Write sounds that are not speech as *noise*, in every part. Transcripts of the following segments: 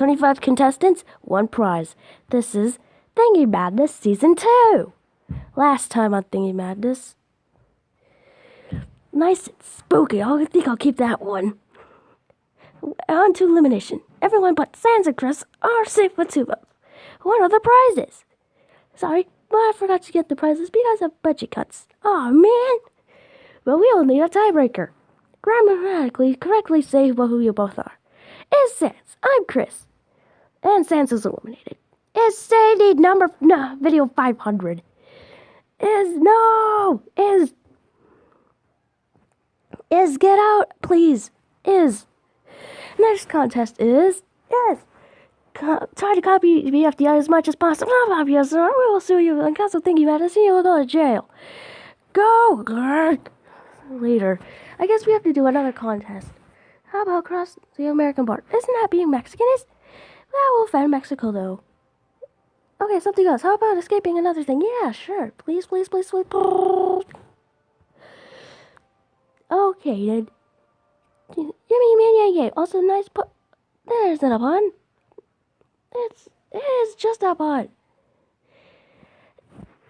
25 contestants, one prize. This is Thingy Madness Season 2. Last time on Thingy Madness. Nice and spooky. Oh, I think I'll keep that one. On to elimination. Everyone but Sans and Chris are safe with two votes. What are the prizes? Sorry, but I forgot to get the prizes because of budget cuts. Oh man! Well, we all need a tiebreaker. Grammatically correctly say who you both are. Is Sans. I'm Chris. And Sans is eliminated. Is Sandy number no video 500? Is no is is get out please is next contest is yes Co- try to copy the BFDI as much as possible. Not obvious, or we will sue you and of thinking about it. See you will go to jail. Go. Later. I guess we have to do another contest. How about cross the American border? Isn't that being Mexican? Is that will offend Mexico though. Okay, something else. How about escaping another thing? Yeah, sure. Please, please, please, please. Okay, then. Yummy, yummy, yummy, yummy. Also, nice put. There's not a pun. It's it is just a pun.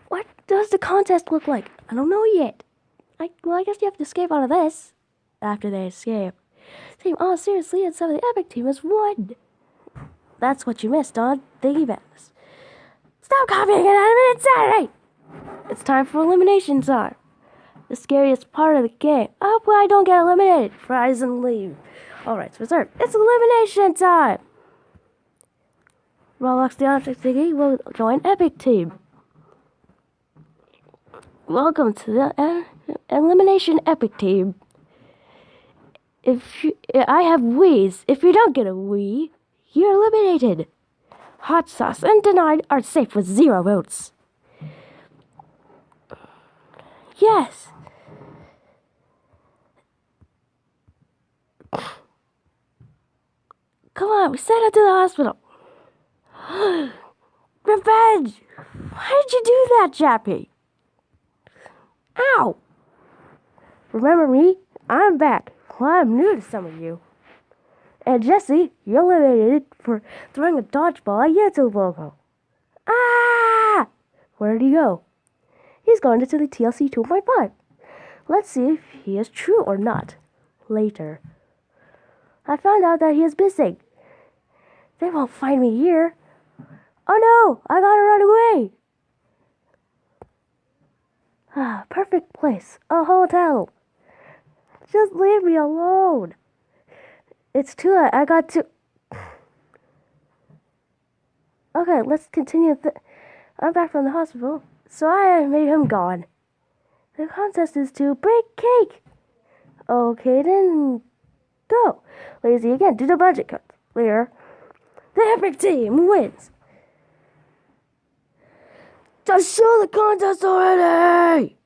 What does the contest look like? I don't know yet. I well, I guess you have to escape out of this after they escape. Team, oh seriously, and some of the epic team has won. That's what you missed on Thingy Madness. Stop copying out of Saturday! It's time for elimination time. The scariest part of the game. I hope I don't get eliminated. Prize and leave. Alright, so reserved. It's elimination time! Roblox the Object Thingy will join Epic Team. Welcome to the uh, Elimination Epic Team. If you, I have Wii's, if you don't get a Wii, you're eliminated. Hot Sauce and Denied are safe with zero votes. Yes. Come on, we sent her to the hospital. *gasps* Revenge! Why did you do that, Jappy? Ow! Remember me? I'm back. Well, I'm new to some of you. And Jesse, you're eliminated for throwing a dodgeball at YouTube logo. Ah! Where did he go? He's gone into the TLC 2.5. Let's see if he is true or not. Later. I found out that he is missing. They won't find me here. Oh no! I gotta run away! Ah, perfect place. A hotel. Just leave me alone. It's too late. I got to. Okay, let's continue. I'm back from the hospital, so I made him gone. The contest is to break cake. Okay, then go. Lazy again. Do the budget cut. Later. The epic team wins. Just show the contest already!